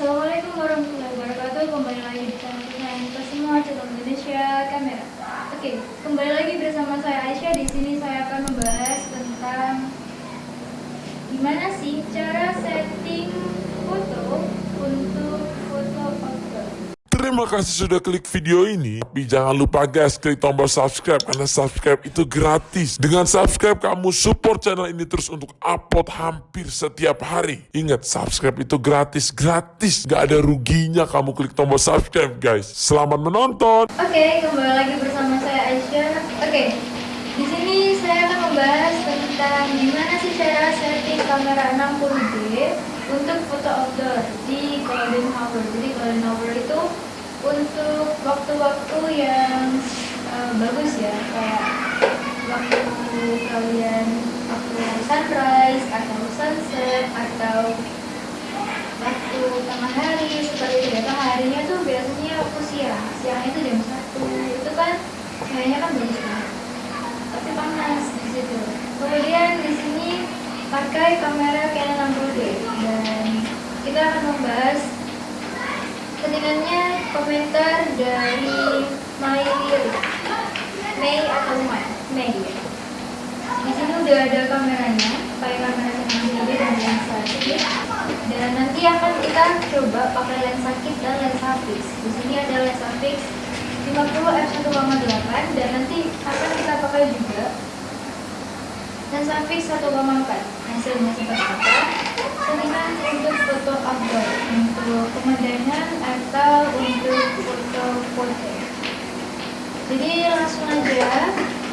Assalamualaikum warahmatullahi wabarakatuh. Kembali lagi di channel kita semua channel Indonesia Kamera. Oke, kembali lagi bersama saya Aisyah. Di sini saya akan membahas tentang gimana sih cara setting foto. Terima kasih sudah klik video ini. Tapi jangan lupa guys, klik tombol subscribe karena subscribe itu gratis. Dengan subscribe kamu support channel ini terus untuk upload hampir setiap hari. Ingat, subscribe itu gratis, gratis. Gak ada ruginya kamu klik tombol subscribe guys. Selamat menonton. Oke, kembali lagi bersama saya Aisyah. Oke, di sini saya akan membahas tentang gimana sih cara setting kamera 60D untuk foto outdoor di golden hour. Jadi golden hour itu untuk waktu-waktu yang eh, bagus ya, kayak waktu kalian waktu sunrise atau sunset atau waktu tengah hari seperti itu ya. Harinya tuh biasanya waktu siang siang itu jam satu. Itu kan kayaknya kan bagus banget. Tapi panas di situ. Kemudian di sini pakai kamera Canon 60D dan kita akan membahas settingannya komentar dari Liri Mei atau Mai? Mei. Di sini udah ada kameranya pakai kamera 60D dan lensa kit dan nanti akan kita coba pakai lensa kit dan lensa fix di sini ada lensa fix 50 f1,8 dan nanti akan kita pakai juga lensa fix 1,4 hasilnya seperti apa? Settingan untuk foto outdoor untuk pemandangan atau untuk foto-foto? Jadi langsung aja.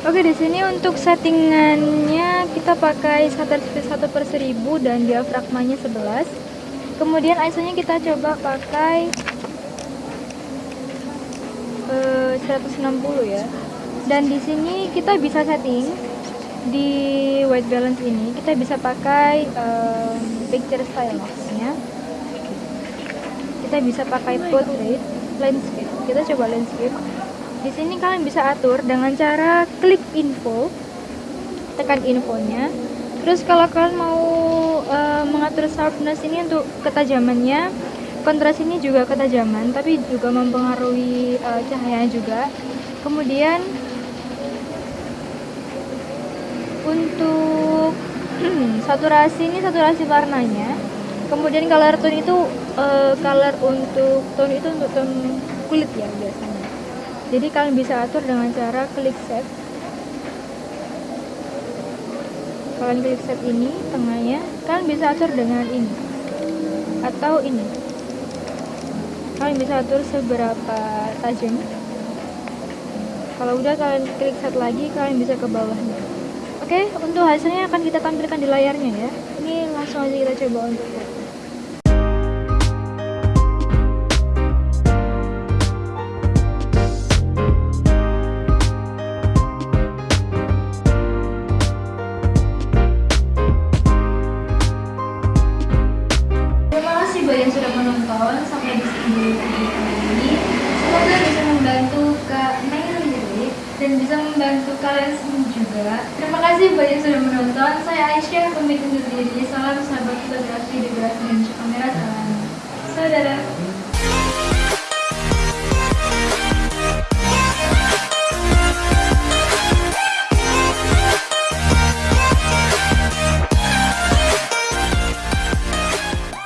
Oke di sini untuk settingannya kita pakai shutter speed 1 per 1000 dan diafragmanya 11 kemudian ISO nya kita coba pakai eh, 160 ya. Dan di sini kita bisa setting di white balance ini. Kita bisa pakai eh, picture style kita bisa pakai portrait landscape. Kita coba landscape. Di sini kalian bisa atur dengan cara klik info tekan infonya. Terus kalau kalian mau uh, mengatur sharpness ini untuk ketajamannya kontras ini juga ketajaman tapi juga mempengaruhi uh, cahayanya juga. Kemudian untuk saturasi ini saturasi warnanya kemudian color tone itu uh, color untuk tone itu untuk tone kulit ya biasanya. Jadi kalian bisa atur dengan cara klik set kalian klik set ini tengahnya. Kalian bisa atur dengan ini atau ini. Kalian bisa atur seberapa tajam. Kalau udah kalian klik set lagi kalian bisa ke bawahnya. Oke untuk hasilnya akan kita tampilkan di layarnya ya. Ini langsung aja kita coba untuk buat yang sudah menonton sampai di sini video ini. Semoga bisa membantu Kak Mary dan bisa membantu kalian semua juga. Terima kasih buat yang sudah menonton. Saya Aisyah pamit diri. Salam sahabat fotografi di Beras dan Kamera. Salam saudara.